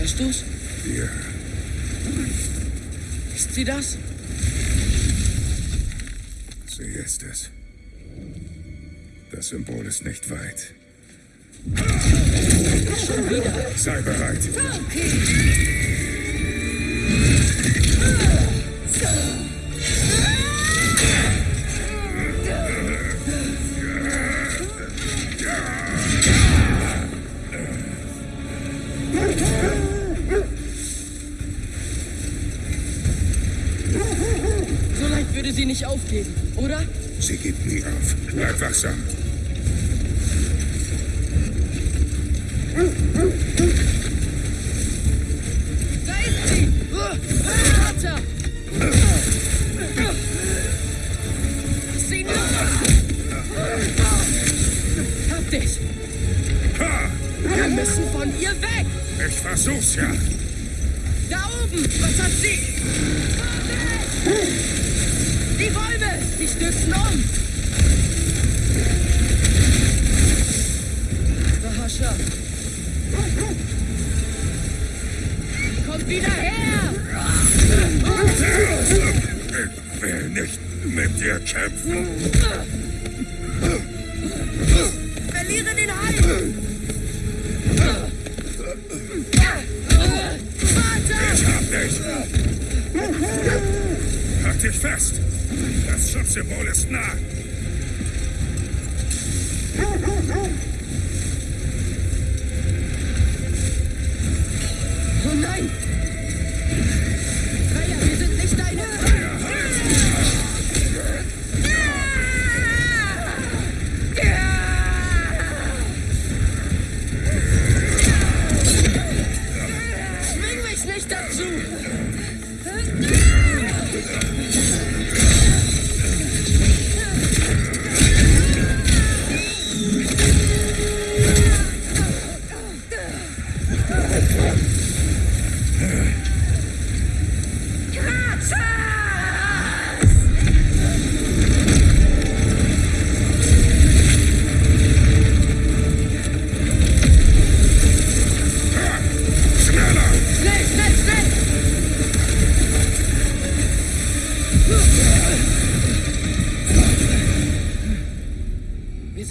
Hörst du's? Ja. Ist sie das? Sie ist es. Das Symbol ist nicht weit. Schon wieder. Sei bereit. So leicht würde sie nicht aufgeben, oder? Sie gibt nie auf. Bleib wachsam. Da ist sie! Vater! Lass sie los! Hab dich! Wir müssen von ihr weg! Ich versuch's ja. Da oben! Was hat sie? Die Bäume! Die stürzen um!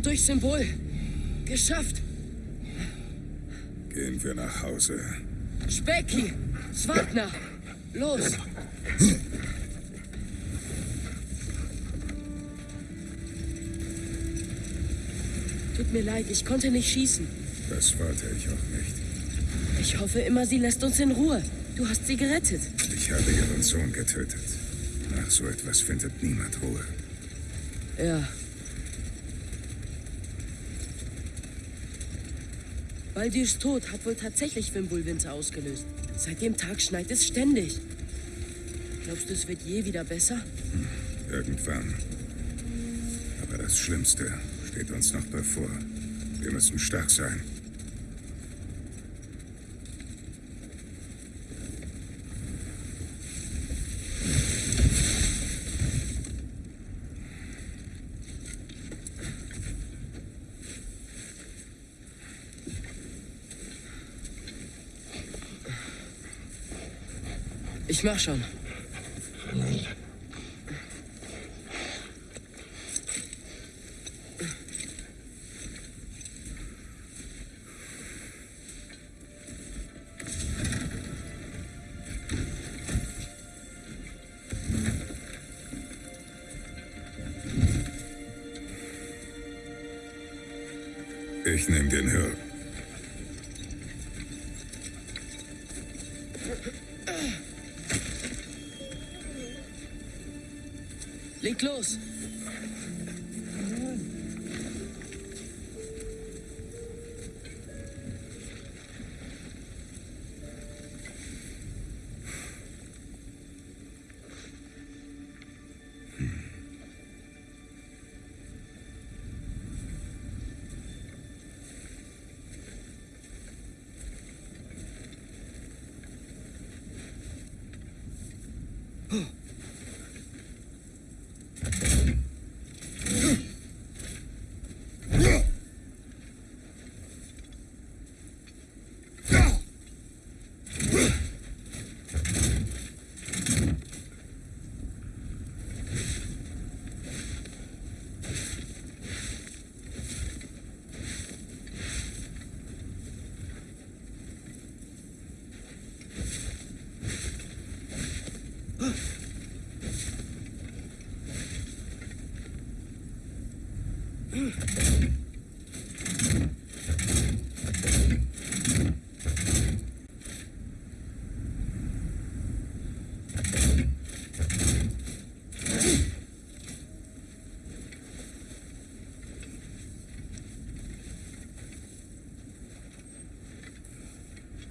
Sind durch Symbol. Geschafft. Gehen wir nach Hause. Specki, Swagner, los. Tut mir leid, ich konnte nicht schießen. Das wollte ich auch nicht. Ich hoffe immer, sie lässt uns in Ruhe. Du hast sie gerettet. Ich habe ihren Sohn getötet. Nach so etwas findet niemand Ruhe. Ja. Baldirs Tod hat wohl tatsächlich Wimbulwinter ausgelöst. Seit dem Tag schneit es ständig. Glaubst du, es wird je wieder besser? Irgendwann. Aber das Schlimmste steht uns noch bevor. Wir müssen stark sein. Ich mach schon. close.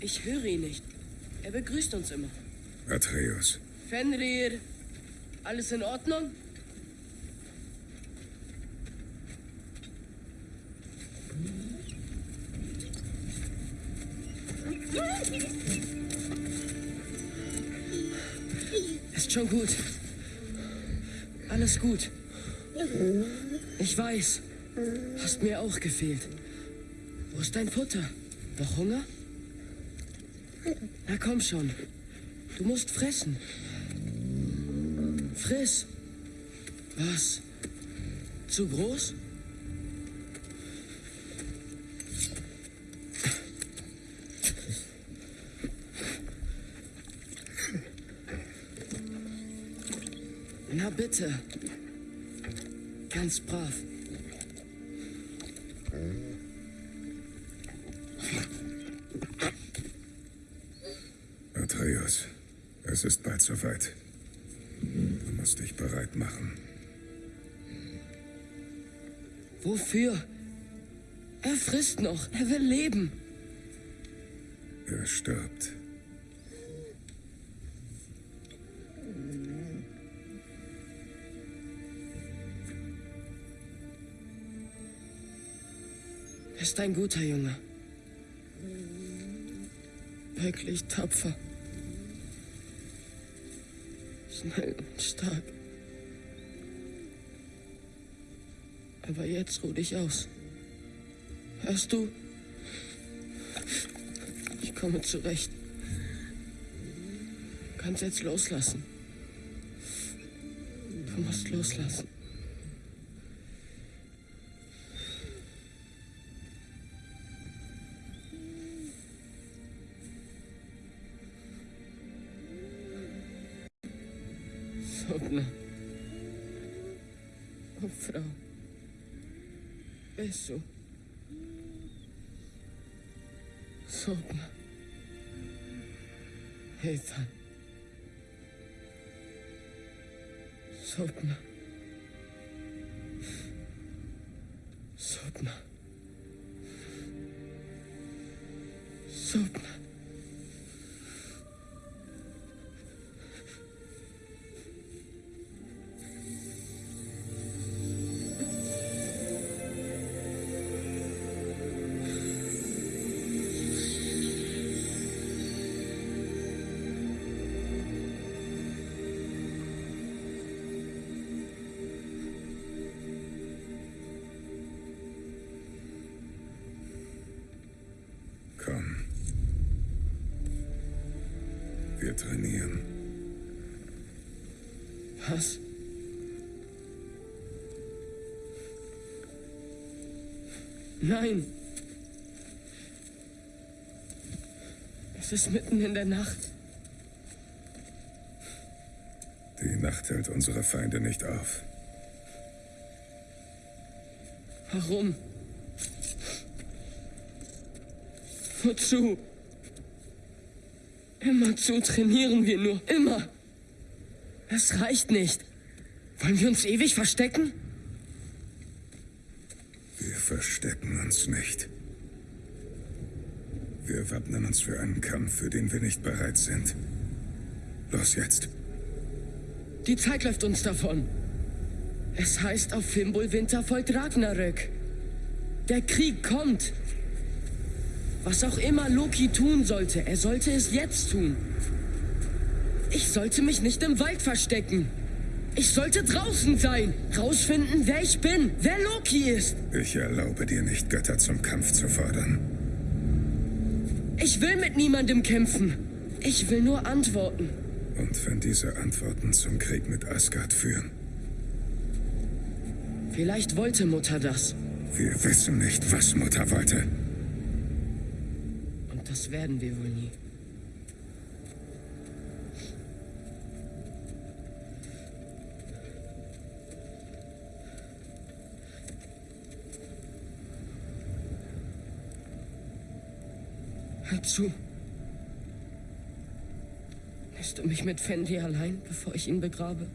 Ich höre ihn nicht. Er begrüßt uns immer. Atreus, Fenrir, alles in Ordnung? Ist schon gut. Alles gut. Ich weiß. Hast mir auch gefehlt. Wo ist dein Futter? Noch Hunger? Na komm schon. Du musst fressen. Friss. Was? Zu groß? Na bitte. Ganz brav. Es ist bald soweit. Du musst dich bereit machen. Wofür? Er frisst noch. Er will leben. Er stirbt. Er ist ein guter Junge. Wirklich tapfer. Schnell und stark. Aber jetzt ruh dich aus. Hörst du? Ich komme zurecht. Kannst jetzt loslassen. Du musst loslassen. Carla. Oh, Frau. Beso. Sopla. Ethan. Sopla. Sopla. Sopla. Wir trainieren. Was? Nein. Es ist mitten in der Nacht. Die Nacht hält unsere Feinde nicht auf. Warum? Wozu? Immerzu trainieren wir nur. Immer. Es reicht nicht. Wollen wir uns ewig verstecken? Wir verstecken uns nicht. Wir wappnen uns für einen Kampf, für den wir nicht bereit sind. Los jetzt. Die Zeit läuft uns davon. Es heißt, auf Fimbulwinter folgt Ragnarök. Der Krieg kommt. Was auch immer Loki tun sollte, er sollte es jetzt tun. Ich sollte mich nicht im Wald verstecken. Ich sollte draußen sein, rausfinden, wer ich bin, wer Loki ist. Ich erlaube dir nicht, Götter zum Kampf zu fordern. Ich will mit niemandem kämpfen. Ich will nur antworten. Und wenn diese Antworten zum Krieg mit Asgard führen? Vielleicht wollte Mutter das. Wir wissen nicht, was Mutter wollte. Werden wir wohl nie. Hör zu. Lässt du mich mit Fendi allein, bevor ich ihn begrabe?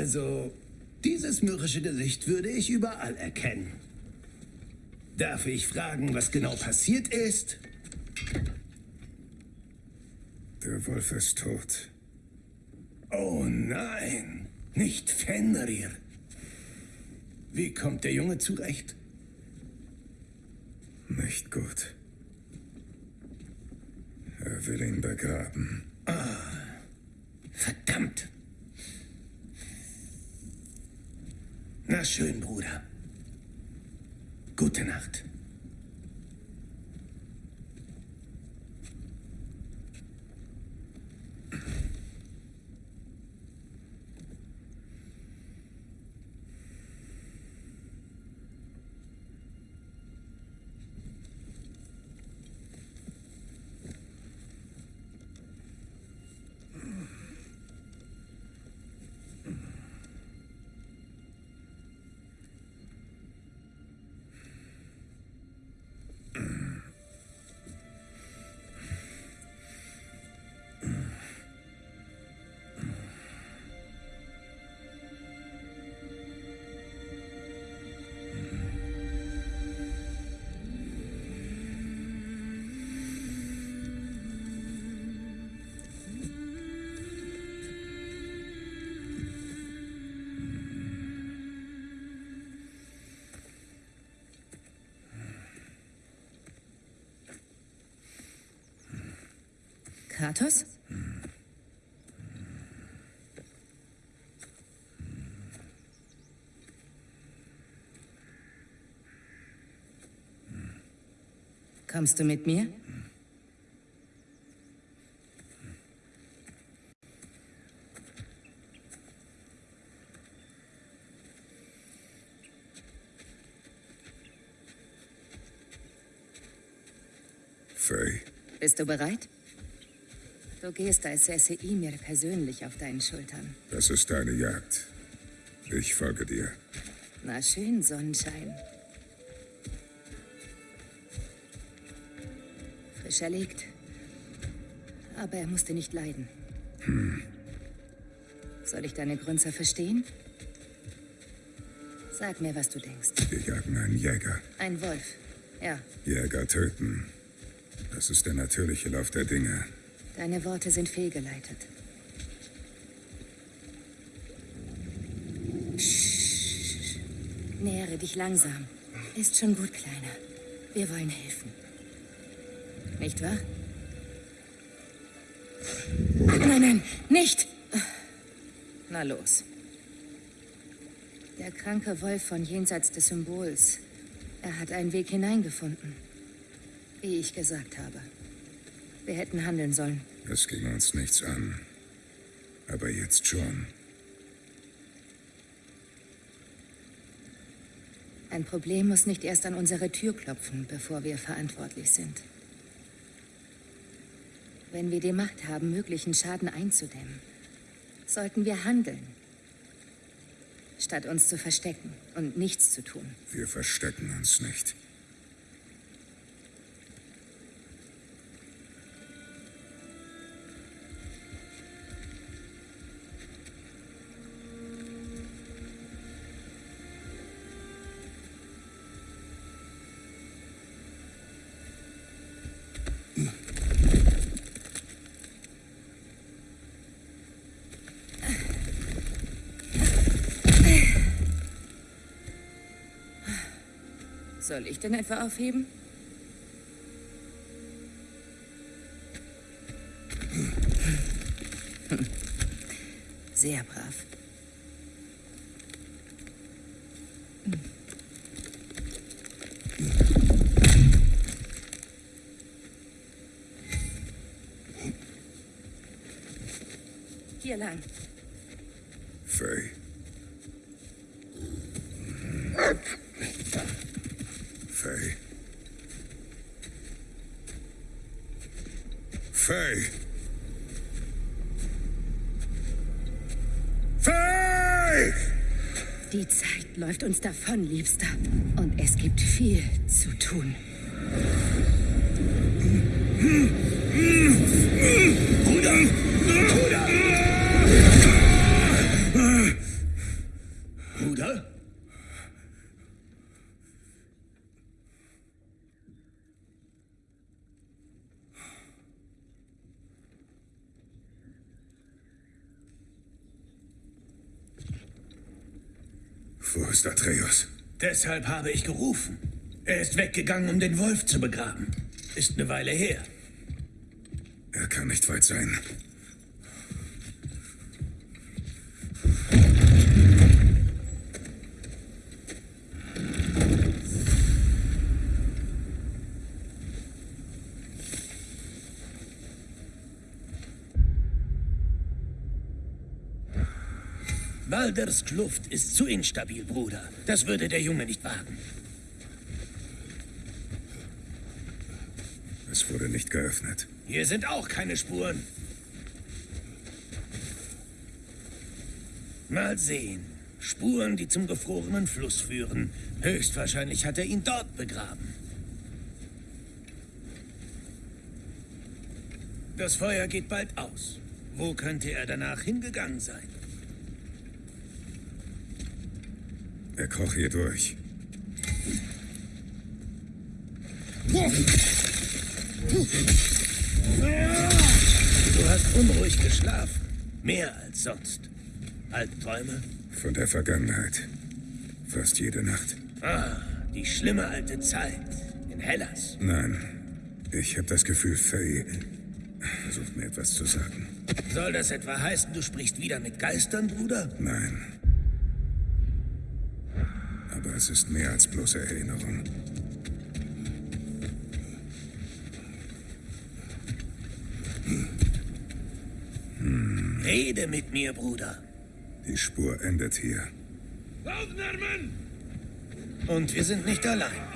Also, dieses mürrische Gesicht würde ich überall erkennen. Darf ich fragen, was genau passiert ist? Der Wolf ist tot. Oh nein, nicht Fenrir. Wie kommt der Junge zurecht? Nicht gut. Er will ihn begraben. Verdammt. Na schön, Bruder. Gute Nacht. Kratos? Kommst du mit mir? Bist du bereit? Du gehst als säße Ymir persönlich auf deinen Schultern. das ist deine Jagd. Ich folge dir. Na schön, Sonnenschein. Frisch erlegt. Aber er musste nicht leiden. Soll ich deine Grünzer verstehen? Sag mir, was du denkst. Wir jagen einen Jäger. Ein Wolf. Ja, Jäger töten. Das ist der natürliche Lauf der Dinge. Deine Worte sind fehlgeleitet. Psst. Nähere dich langsam. Ist schon gut, Kleiner. Wir wollen helfen. Nicht wahr? Nein, nein, nicht! Na los. Der kranke Wolf von jenseits des Symbols. Er hat einen Weg hineingefunden. Wie ich gesagt habe. Wir hätten handeln sollen. Es ging uns nichts an. Aber jetzt schon. Ein Problem muss nicht erst an unsere Tür klopfen, bevor wir verantwortlich sind. Wenn wir die Macht haben, möglichen Schaden einzudämmen, sollten wir handeln. Statt uns zu verstecken und nichts zu tun. Wir verstecken uns nicht. Soll ich denn etwa aufheben? Sehr brav. Lang. Faye. Faye. Faye. Faye! Die Zeit läuft uns davon, Liebster. Und es gibt viel zu tun. Wo ist Atreus? Deshalb habe ich gerufen. Er ist weggegangen, um den Wolf zu begraben. Ist eine Weile her. Er kann nicht weit sein. Balders Kluft ist zu instabil, Bruder. Das würde der Junge nicht wagen. Es wurde nicht geöffnet. Hier sind auch keine Spuren. Mal sehen. Spuren, die zum gefrorenen Fluss führen. Höchstwahrscheinlich hat er ihn dort begraben. Das Feuer geht bald aus. Wo könnte er danach hingegangen sein? Kroch hier durch. Du hast unruhig geschlafen. Mehr als sonst. Albträume? Von der Vergangenheit. Fast jede Nacht. Ah, die schlimme alte Zeit. In Hellas. Nein. Ich habe das Gefühl, Faye versucht mir etwas zu sagen. Soll das etwa heißen, du sprichst wieder mit Geistern, Bruder? Nein. Aber es ist mehr als bloße Erinnerung. Rede mit mir, Bruder. Die Spur endet hier. Und wir sind nicht allein.